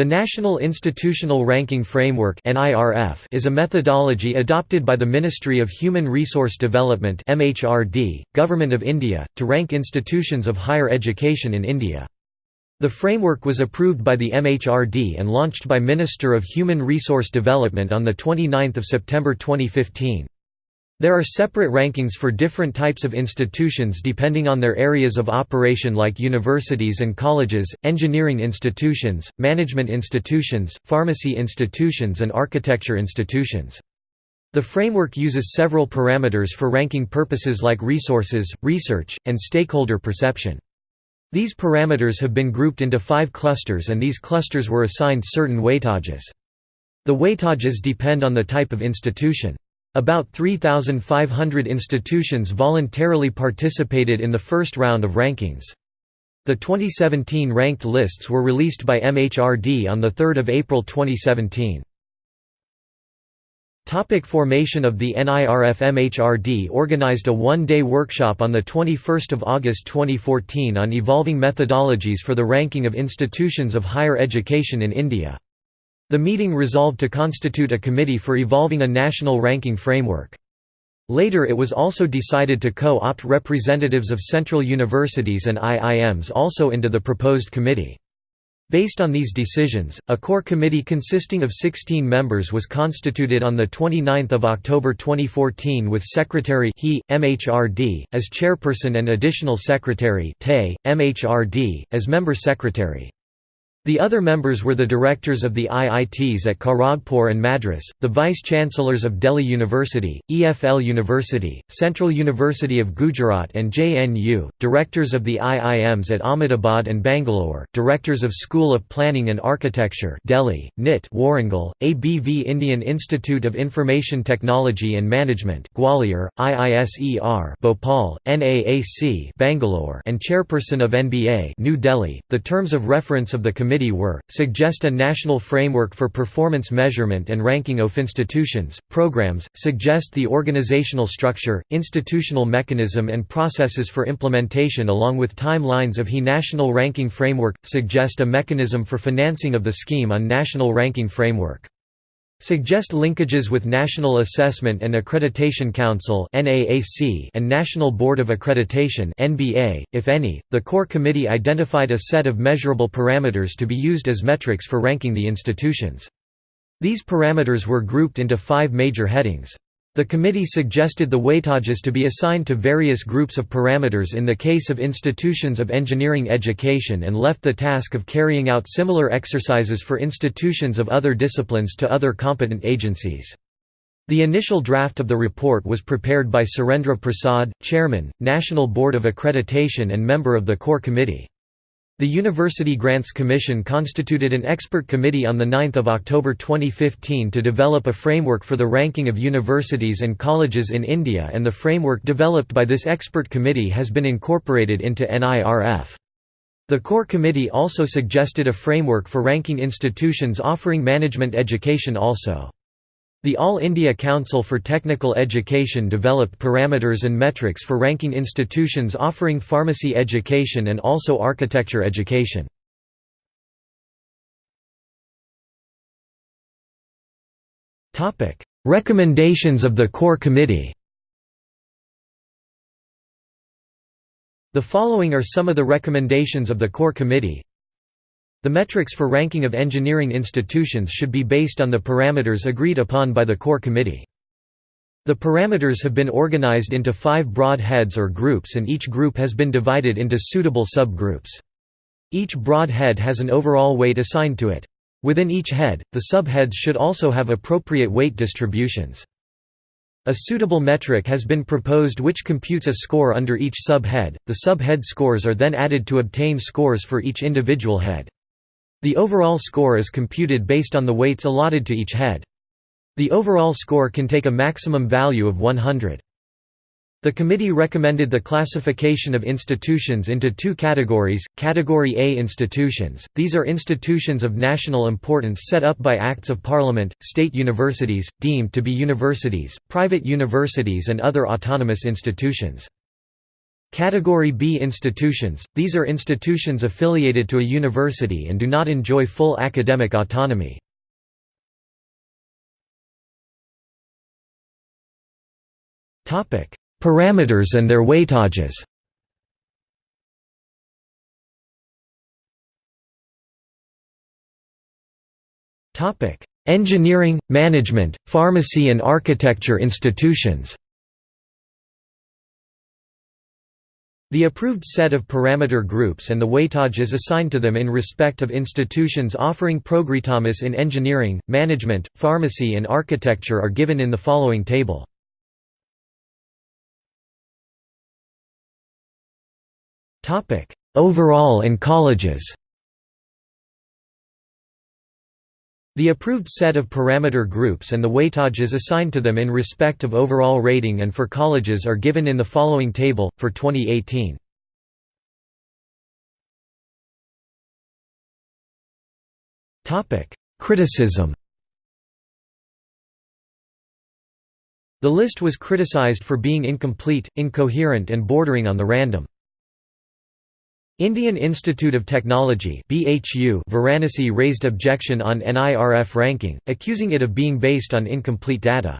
The National Institutional Ranking Framework is a methodology adopted by the Ministry of Human Resource Development Government of India, to rank institutions of higher education in India. The framework was approved by the MHRD and launched by Minister of Human Resource Development on 29 September 2015. There are separate rankings for different types of institutions depending on their areas of operation like universities and colleges, engineering institutions, management institutions, pharmacy institutions and architecture institutions. The framework uses several parameters for ranking purposes like resources, research, and stakeholder perception. These parameters have been grouped into five clusters and these clusters were assigned certain weightages. The weightages depend on the type of institution. About 3,500 institutions voluntarily participated in the first round of rankings. The 2017 ranked lists were released by MHRD on 3 April 2017. Topic formation of the NIRF MHRD organized a one-day workshop on 21 August 2014 on evolving methodologies for the ranking of institutions of higher education in India. The meeting resolved to constitute a committee for evolving a national ranking framework. Later it was also decided to co-opt representatives of central universities and IIMs also into the proposed committee. Based on these decisions, a core committee consisting of 16 members was constituted on 29 October 2014 with Secretary he, MHRD, as chairperson and additional secretary TE, MHRD, as member secretary. The other members were the directors of the IITs at Kharagpur and Madras, the vice-chancellors of Delhi University, EFL University, Central University of Gujarat and JNU, directors of the IIMs at Ahmedabad and Bangalore, directors of School of Planning and Architecture Delhi, NIT Warangal, ABV Indian Institute of Information Technology and Management Gwalior, IISER Bhopal, NAAC Bangalore and chairperson of NBA New Delhi. The terms of reference of the committee were, suggest a national framework for performance measurement and ranking of institutions, programs, suggest the organizational structure, institutional mechanism and processes for implementation along with timelines of HE national ranking framework, suggest a mechanism for financing of the scheme on national ranking framework. Suggest linkages with National Assessment and Accreditation Council and National Board of Accreditation if any. The core committee identified a set of measurable parameters to be used as metrics for ranking the institutions. These parameters were grouped into five major headings. The committee suggested the weightages to be assigned to various groups of parameters in the case of institutions of engineering education and left the task of carrying out similar exercises for institutions of other disciplines to other competent agencies. The initial draft of the report was prepared by Surendra Prasad, Chairman, National Board of Accreditation and member of the Core Committee. The University Grants Commission constituted an expert committee on 9 October 2015 to develop a framework for the ranking of universities and colleges in India and the framework developed by this expert committee has been incorporated into NIRF. The core committee also suggested a framework for ranking institutions offering management education also. The All India Council for Technical Education developed parameters and metrics for ranking institutions offering pharmacy education and also architecture education. Recommendations of the Core Committee The following are some of the recommendations of the Core Committee the metrics for ranking of engineering institutions should be based on the parameters agreed upon by the core committee. The parameters have been organized into five broad heads or groups and each group has been divided into suitable subgroups. Each broad head has an overall weight assigned to it. Within each head, the subheads should also have appropriate weight distributions. A suitable metric has been proposed which computes a score under each subhead. The subhead scores are then added to obtain scores for each individual head. The overall score is computed based on the weights allotted to each head. The overall score can take a maximum value of 100. The committee recommended the classification of institutions into two categories, Category A institutions, these are institutions of national importance set up by Acts of Parliament, state universities, deemed to be universities, private universities and other autonomous institutions. Category B institutions – These are institutions affiliated to a university and do not enjoy full academic autonomy. Parameters and their weightages Engineering, management, pharmacy and architecture institutions The approved set of parameter groups and the weightage is assigned to them in respect of institutions offering progritamus in engineering, management, pharmacy and architecture are given in the following table. Overall and colleges The approved set of parameter groups and the weightages assigned to them in respect of overall rating and for colleges are given in the following table, for 2018. Criticism The list was criticized for being incomplete, incoherent and bordering on the random. Indian Institute of Technology Varanasi raised objection on NIRF ranking, accusing it of being based on incomplete data.